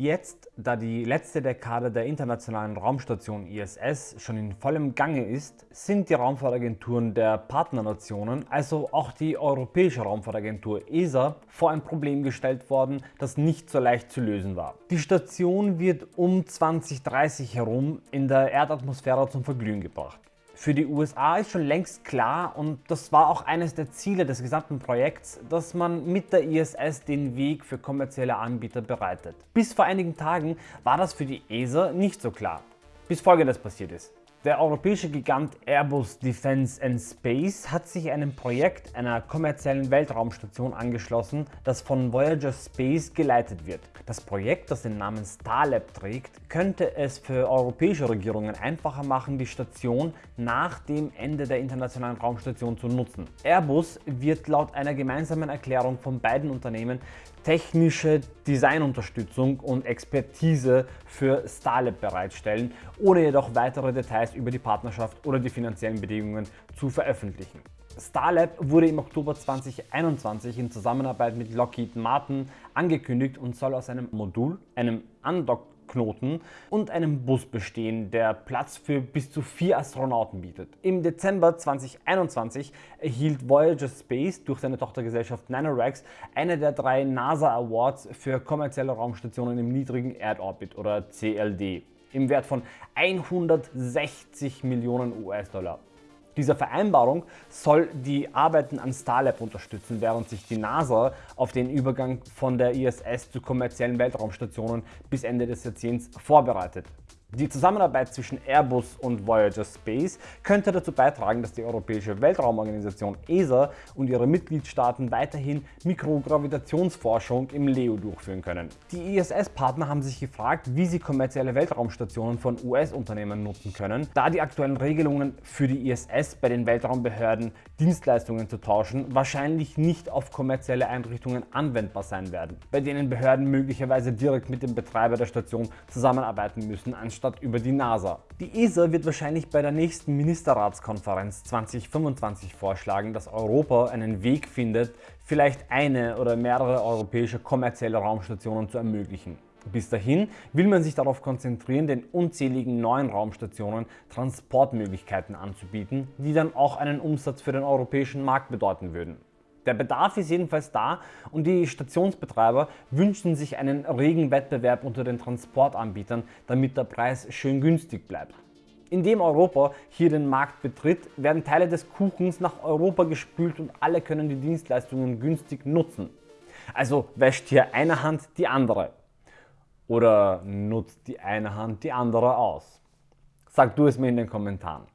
Jetzt, da die letzte Dekade der internationalen Raumstation ISS schon in vollem Gange ist, sind die Raumfahrtagenturen der Partnernationen, also auch die Europäische Raumfahrtagentur ESA, vor ein Problem gestellt worden, das nicht so leicht zu lösen war. Die Station wird um 2030 herum in der Erdatmosphäre zum Verglühen gebracht. Für die USA ist schon längst klar und das war auch eines der Ziele des gesamten Projekts, dass man mit der ISS den Weg für kommerzielle Anbieter bereitet. Bis vor einigen Tagen war das für die ESA nicht so klar, bis folgendes passiert ist. Der europäische Gigant Airbus Defence and Space hat sich einem Projekt einer kommerziellen Weltraumstation angeschlossen, das von Voyager Space geleitet wird. Das Projekt, das den Namen Starlab trägt, könnte es für europäische Regierungen einfacher machen, die Station nach dem Ende der internationalen Raumstation zu nutzen. Airbus wird laut einer gemeinsamen Erklärung von beiden Unternehmen technische Designunterstützung und Expertise für Starlab bereitstellen, ohne jedoch weitere Details über die Partnerschaft oder die finanziellen Bedingungen zu veröffentlichen. Starlab wurde im Oktober 2021 in Zusammenarbeit mit Lockheed Martin angekündigt und soll aus einem Modul, einem Undock Knoten und einem Bus bestehen, der Platz für bis zu vier Astronauten bietet. Im Dezember 2021 erhielt Voyager Space durch seine Tochtergesellschaft Nanoracks eine der drei NASA Awards für kommerzielle Raumstationen im niedrigen Erdorbit oder CLD im Wert von 160 Millionen US-Dollar. Dieser Vereinbarung soll die Arbeiten an Starlab unterstützen, während sich die NASA auf den Übergang von der ISS zu kommerziellen Weltraumstationen bis Ende des Jahrzehnts vorbereitet. Die Zusammenarbeit zwischen Airbus und Voyager Space könnte dazu beitragen, dass die Europäische Weltraumorganisation ESA und ihre Mitgliedstaaten weiterhin Mikrogravitationsforschung im LEO durchführen können. Die ISS-Partner haben sich gefragt, wie sie kommerzielle Weltraumstationen von US-Unternehmen nutzen können, da die aktuellen Regelungen für die ISS bei den Weltraumbehörden Dienstleistungen zu tauschen wahrscheinlich nicht auf kommerzielle Einrichtungen anwendbar sein werden, bei denen Behörden möglicherweise direkt mit dem Betreiber der Station zusammenarbeiten müssen, anstatt über die NASA. Die ESA wird wahrscheinlich bei der nächsten Ministerratskonferenz 2025 vorschlagen, dass Europa einen Weg findet, vielleicht eine oder mehrere europäische kommerzielle Raumstationen zu ermöglichen. Bis dahin will man sich darauf konzentrieren, den unzähligen neuen Raumstationen Transportmöglichkeiten anzubieten, die dann auch einen Umsatz für den europäischen Markt bedeuten würden. Der Bedarf ist jedenfalls da und die Stationsbetreiber wünschen sich einen regen Wettbewerb unter den Transportanbietern, damit der Preis schön günstig bleibt. Indem Europa hier den Markt betritt, werden Teile des Kuchens nach Europa gespült und alle können die Dienstleistungen günstig nutzen. Also wäscht hier eine Hand die andere. Oder nutzt die eine Hand die andere aus? Sag du es mir in den Kommentaren.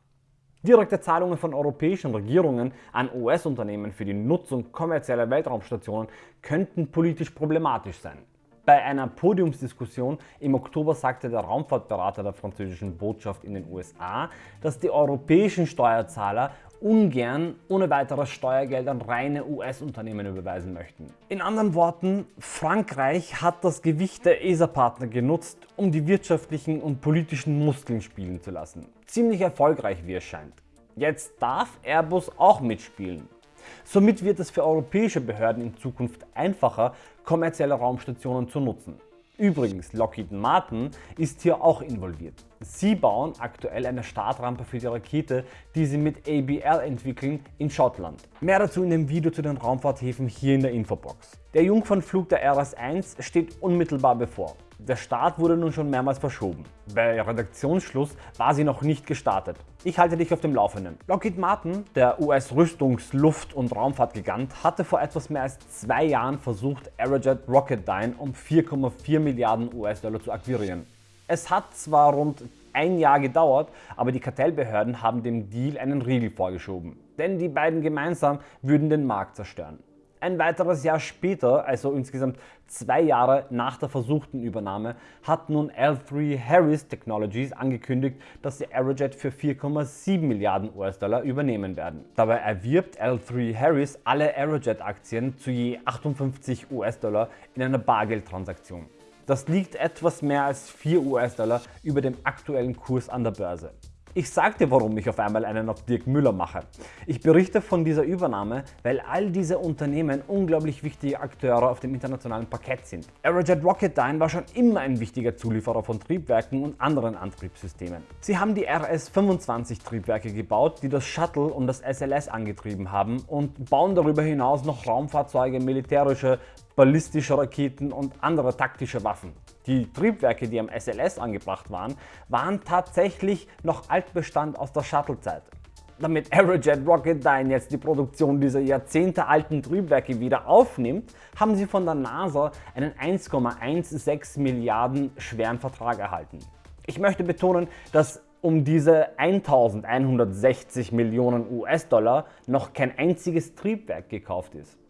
Direkte Zahlungen von europäischen Regierungen an US-Unternehmen für die Nutzung kommerzieller Weltraumstationen könnten politisch problematisch sein. Bei einer Podiumsdiskussion im Oktober sagte der Raumfahrtberater der französischen Botschaft in den USA, dass die europäischen Steuerzahler ungern ohne weiteres Steuergeld an reine US-Unternehmen überweisen möchten. In anderen Worten, Frankreich hat das Gewicht der ESA-Partner genutzt, um die wirtschaftlichen und politischen Muskeln spielen zu lassen. Ziemlich erfolgreich wie es scheint. Jetzt darf Airbus auch mitspielen. Somit wird es für europäische Behörden in Zukunft einfacher, kommerzielle Raumstationen zu nutzen. Übrigens, Lockheed Martin ist hier auch involviert. Sie bauen aktuell eine Startrampe für die Rakete, die sie mit ABL entwickeln in Schottland. Mehr dazu in dem Video zu den Raumfahrthäfen hier in der Infobox. Der Jungfernflug der RS-1 steht unmittelbar bevor. Der Start wurde nun schon mehrmals verschoben. Bei Redaktionsschluss war sie noch nicht gestartet. Ich halte dich auf dem Laufenden. Lockheed Martin, der US-Rüstungs-, Luft- und Raumfahrtgigant, hatte vor etwas mehr als zwei Jahren versucht, Aerojet Rocketdyne um 4,4 Milliarden US-Dollar zu akquirieren. Es hat zwar rund ein Jahr gedauert, aber die Kartellbehörden haben dem Deal einen Riegel vorgeschoben. Denn die beiden gemeinsam würden den Markt zerstören. Ein weiteres Jahr später, also insgesamt zwei Jahre nach der versuchten Übernahme, hat nun L3 Harris Technologies angekündigt, dass sie Aerojet für 4,7 Milliarden US-Dollar übernehmen werden. Dabei erwirbt L3 Harris alle Aerojet-Aktien zu je 58 US-Dollar in einer Bargeldtransaktion. Das liegt etwas mehr als 4 US-Dollar über dem aktuellen Kurs an der Börse. Ich sagte warum ich auf einmal einen auf Dirk Müller mache. Ich berichte von dieser Übernahme, weil all diese Unternehmen unglaublich wichtige Akteure auf dem internationalen Parkett sind. Aerojet Rocketdyne war schon immer ein wichtiger Zulieferer von Triebwerken und anderen Antriebssystemen. Sie haben die RS-25 Triebwerke gebaut, die das Shuttle und das SLS angetrieben haben und bauen darüber hinaus noch Raumfahrzeuge, militärische, ballistische Raketen und andere taktische Waffen. Die Triebwerke, die am SLS angebracht waren, waren tatsächlich noch Altbestand aus der Shuttle-Zeit. Damit Aerojet Rocketdyne jetzt die Produktion dieser jahrzehntealten Triebwerke wieder aufnimmt, haben sie von der NASA einen 1,16 Milliarden schweren Vertrag erhalten. Ich möchte betonen, dass um diese 1160 Millionen US-Dollar noch kein einziges Triebwerk gekauft ist.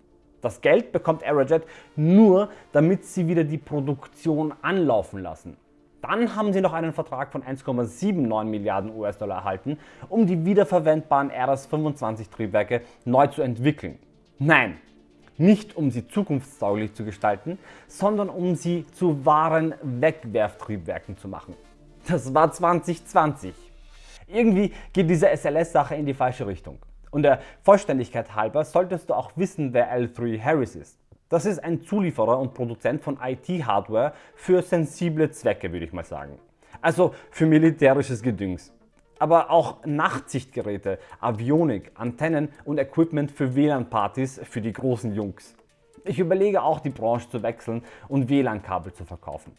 Das Geld bekommt Aerojet nur, damit sie wieder die Produktion anlaufen lassen. Dann haben sie noch einen Vertrag von 1,79 Milliarden US-Dollar erhalten, um die wiederverwendbaren RS-25 Triebwerke neu zu entwickeln. Nein, nicht um sie zukunftstauglich zu gestalten, sondern um sie zu wahren Wegwerftriebwerken zu machen. Das war 2020. Irgendwie geht diese SLS-Sache in die falsche Richtung. Und der Vollständigkeit halber solltest du auch wissen, wer L3 Harris ist. Das ist ein Zulieferer und Produzent von IT-Hardware für sensible Zwecke, würde ich mal sagen. Also für militärisches Gedüngs. Aber auch Nachtsichtgeräte, Avionik, Antennen und Equipment für WLAN-Partys für die großen Jungs. Ich überlege auch die Branche zu wechseln und WLAN-Kabel zu verkaufen.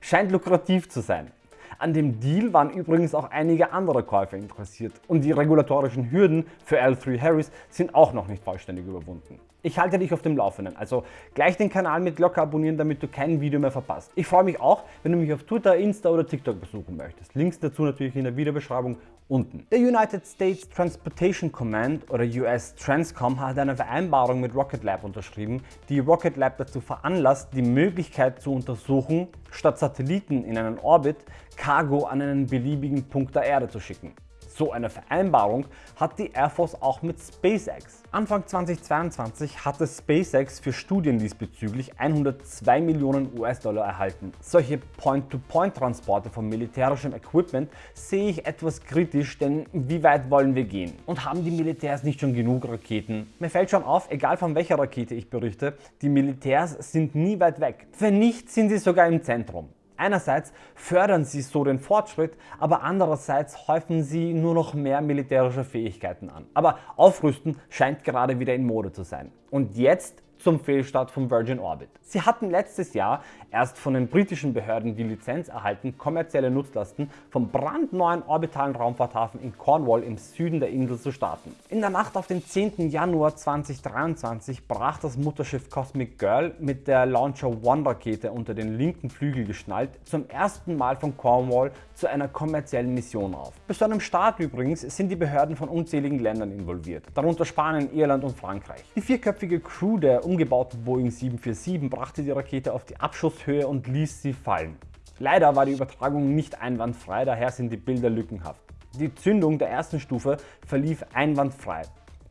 Scheint lukrativ zu sein. An dem Deal waren übrigens auch einige andere Käufer interessiert und die regulatorischen Hürden für L3 Harris sind auch noch nicht vollständig überwunden. Ich halte dich auf dem Laufenden, also gleich den Kanal mit Glocke abonnieren, damit du kein Video mehr verpasst. Ich freue mich auch, wenn du mich auf Twitter, Insta oder TikTok besuchen möchtest. Links dazu natürlich in der Videobeschreibung unten. Der United States Transportation Command oder US Transcom hat eine Vereinbarung mit Rocket Lab unterschrieben, die Rocket Lab dazu veranlasst, die Möglichkeit zu untersuchen, statt Satelliten in einen Orbit Cargo an einen beliebigen Punkt der Erde zu schicken. So eine Vereinbarung hat die Air Force auch mit SpaceX. Anfang 2022 hatte SpaceX für Studien diesbezüglich 102 Millionen US-Dollar erhalten. Solche Point-to-Point-Transporte von militärischem Equipment sehe ich etwas kritisch, denn wie weit wollen wir gehen? Und haben die Militärs nicht schon genug Raketen? Mir fällt schon auf, egal von welcher Rakete ich berichte, die Militärs sind nie weit weg. Wenn nicht, sind sie sogar im Zentrum. Einerseits fördern sie so den Fortschritt, aber andererseits häufen sie nur noch mehr militärische Fähigkeiten an. Aber Aufrüsten scheint gerade wieder in Mode zu sein. Und jetzt zum Fehlstart von Virgin Orbit. Sie hatten letztes Jahr erst von den britischen Behörden die Lizenz erhalten, kommerzielle Nutzlasten vom brandneuen orbitalen Raumfahrthafen in Cornwall im Süden der Insel zu starten. In der Nacht auf den 10. Januar 2023 brach das Mutterschiff Cosmic Girl mit der Launcher One Rakete unter den linken Flügel geschnallt zum ersten Mal von Cornwall zu einer kommerziellen Mission auf. Bis zu einem Start übrigens sind die Behörden von unzähligen Ländern involviert, darunter Spanien, Irland und Frankreich. Die vierköpfige Crew der umgebauten Boeing 747 brachte die Rakete auf die Abschusshöhe und ließ sie fallen. Leider war die Übertragung nicht einwandfrei, daher sind die Bilder lückenhaft. Die Zündung der ersten Stufe verlief einwandfrei.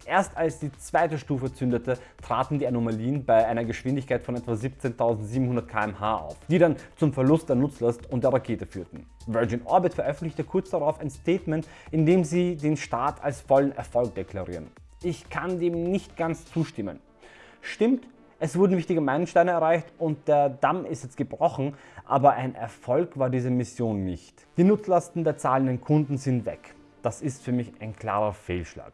Erst als die zweite Stufe zündete, traten die Anomalien bei einer Geschwindigkeit von etwa 17.700 km/h auf, die dann zum Verlust der Nutzlast und der Rakete führten. Virgin Orbit veröffentlichte kurz darauf ein Statement, in dem sie den Start als vollen Erfolg deklarieren. Ich kann dem nicht ganz zustimmen. Stimmt, es wurden wichtige Meilensteine erreicht und der Damm ist jetzt gebrochen, aber ein Erfolg war diese Mission nicht. Die Nutzlasten der zahlenden Kunden sind weg. Das ist für mich ein klarer Fehlschlag.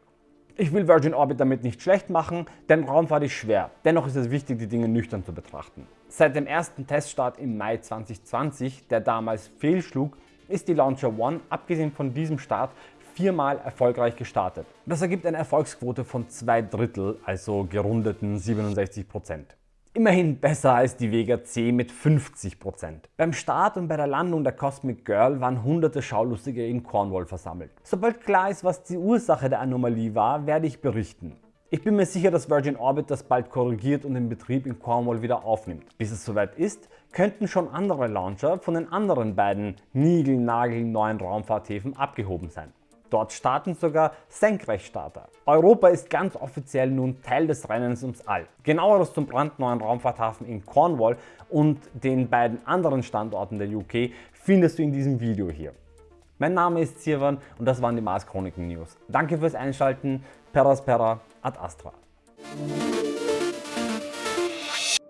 Ich will Virgin Orbit damit nicht schlecht machen, denn Raumfahrt ist schwer. Dennoch ist es wichtig, die Dinge nüchtern zu betrachten. Seit dem ersten Teststart im Mai 2020, der damals fehlschlug, ist die Launcher One, abgesehen von diesem Start, viermal erfolgreich gestartet. Das ergibt eine Erfolgsquote von zwei Drittel, also gerundeten 67%. Immerhin besser als die Vega C mit 50%. Beim Start und bei der Landung der Cosmic Girl waren hunderte Schaulustige in Cornwall versammelt. Sobald klar ist, was die Ursache der Anomalie war, werde ich berichten. Ich bin mir sicher, dass Virgin Orbit das bald korrigiert und den Betrieb in Cornwall wieder aufnimmt. Bis es soweit ist, könnten schon andere Launcher von den anderen beiden niegelnagelneuen Raumfahrthäfen abgehoben sein. Dort starten sogar Senkrechtstarter. Europa ist ganz offiziell nun Teil des Rennens ums All. Genaueres zum brandneuen Raumfahrthafen in Cornwall und den beiden anderen Standorten der UK findest du in diesem Video hier. Mein Name ist Sirwan und das waren die Mars Chroniken News. Danke fürs Einschalten. Peraspera ad Astra.